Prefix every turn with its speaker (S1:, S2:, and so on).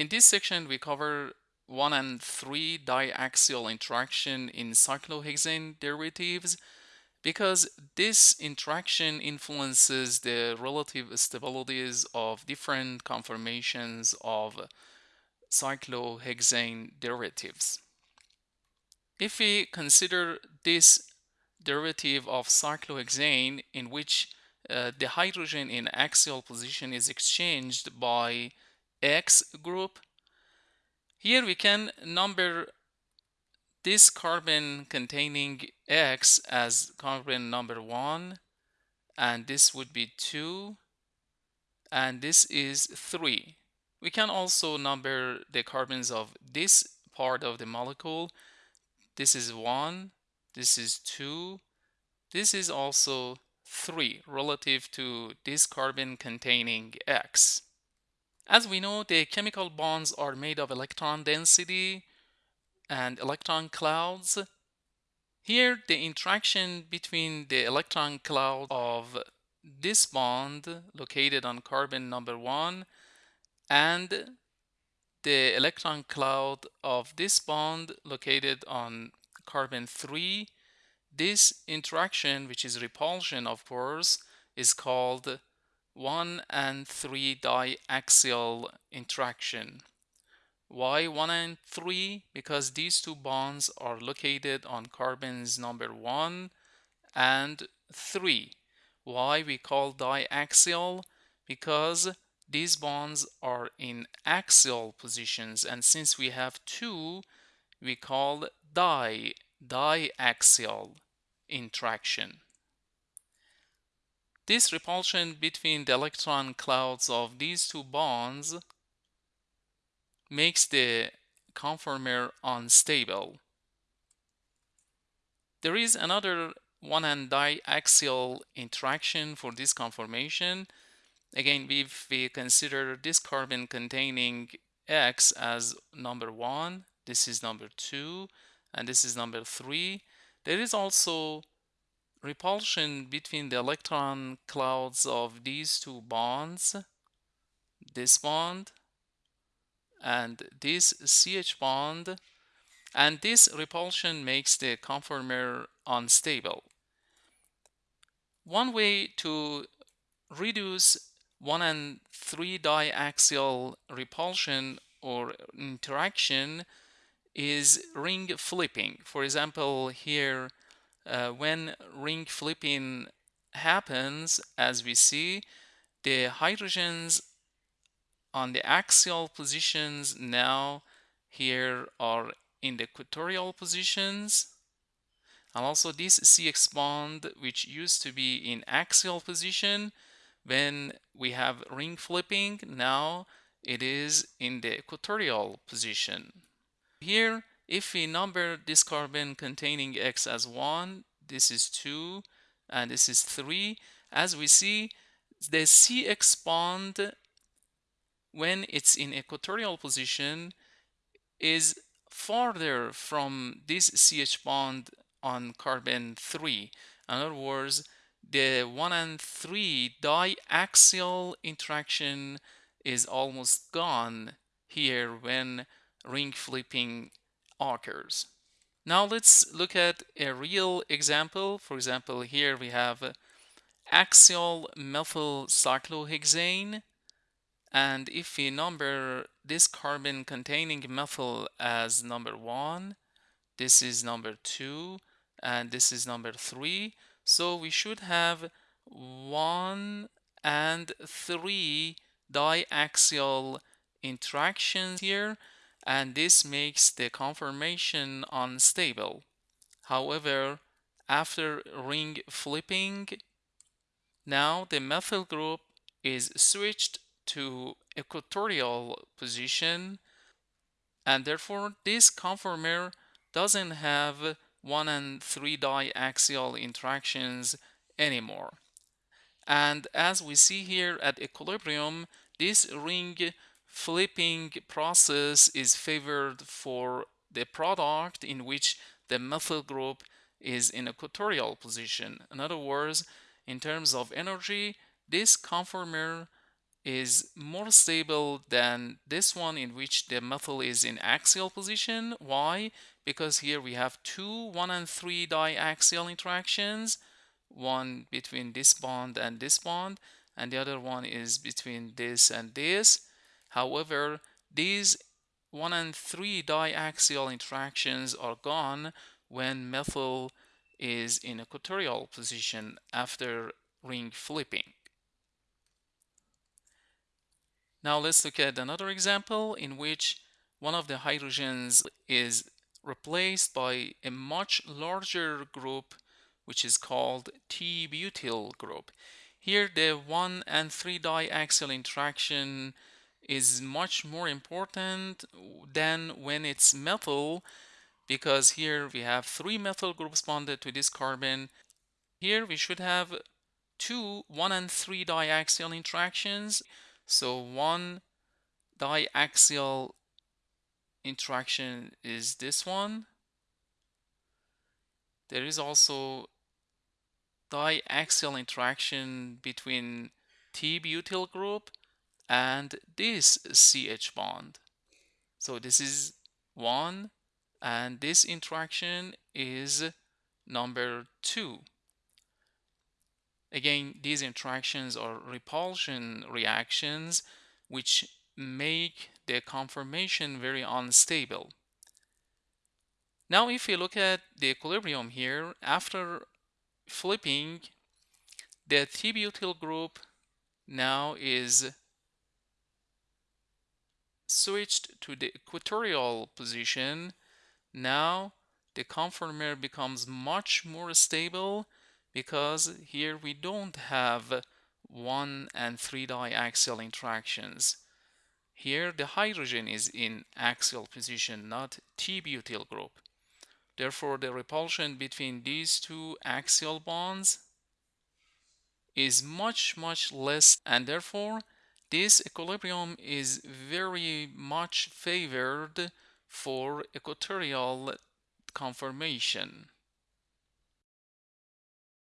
S1: In this section, we cover 1 and 3 diaxial interaction in cyclohexane derivatives because this interaction influences the relative stabilities of different conformations of cyclohexane derivatives. If we consider this derivative of cyclohexane in which uh, the hydrogen in axial position is exchanged by X group, here we can number this carbon containing X as carbon number 1 and this would be 2 and this is 3. We can also number the carbons of this part of the molecule. This is 1, this is 2, this is also 3 relative to this carbon containing X. As we know, the chemical bonds are made of electron density and electron clouds. Here, the interaction between the electron cloud of this bond located on carbon number 1 and the electron cloud of this bond located on carbon 3 this interaction which is repulsion of course is called 1 and 3 diaxial interaction why 1 and 3? Because these two bonds are located on carbons number 1 and 3. Why we call diaxial? Because these bonds are in axial positions and since we have two, we call di, diaxial interaction. This repulsion between the electron clouds of these two bonds makes the conformer unstable. There is another one and diaxial interaction for this conformation. Again, if we consider this carbon containing X as number one, this is number two, and this is number three, there is also repulsion between the electron clouds of these two bonds, this bond and this CH bond and this repulsion makes the conformer unstable. One way to reduce 1 and 3 diaxial repulsion or interaction is ring flipping. For example, here uh, when ring flipping happens, as we see, the hydrogens on the axial positions now here are in the equatorial positions. And also this CX bond which used to be in axial position when we have ring flipping now it is in the equatorial position. Here if we number this carbon containing X as 1 this is 2 and this is 3 as we see the CX bond when it's in equatorial position is farther from this CH bond on carbon 3. In other words, the 1 and 3 diaxial interaction is almost gone here when ring flipping occurs. Now let's look at a real example. For example, here we have axial methyl cyclohexane and if we number this carbon containing methyl as number one, this is number two, and this is number three. So we should have one and three diaxial interactions here, and this makes the conformation unstable. However, after ring flipping, now the methyl group is switched to equatorial position and therefore this conformer doesn't have 1 and 3 diaxial interactions anymore. And as we see here at equilibrium, this ring flipping process is favored for the product in which the methyl group is in equatorial position. In other words, in terms of energy, this conformer is more stable than this one in which the methyl is in axial position. Why? Because here we have two 1 and 3 diaxial interactions, one between this bond and this bond, and the other one is between this and this. However, these 1 and 3 diaxial interactions are gone when methyl is in equatorial position after ring flipping. Now let's look at another example in which one of the hydrogens is replaced by a much larger group which is called T-butyl group. Here the 1 and 3 diaxial interaction is much more important than when it's methyl because here we have three methyl groups bonded to this carbon. Here we should have two 1 and 3 diaxial interactions so one diaxial interaction is this one. There is also diaxial interaction between T-butyl group and this CH bond. So this is one and this interaction is number two. Again, these interactions are repulsion reactions which make the conformation very unstable. Now, if you look at the equilibrium here, after flipping, the T-butyl group now is switched to the equatorial position. Now, the conformer becomes much more stable because here we don't have 1 and 3 diaxial interactions. Here the hydrogen is in axial position, not T-butyl group. Therefore, the repulsion between these two axial bonds is much, much less, and therefore this equilibrium is very much favored for equatorial conformation.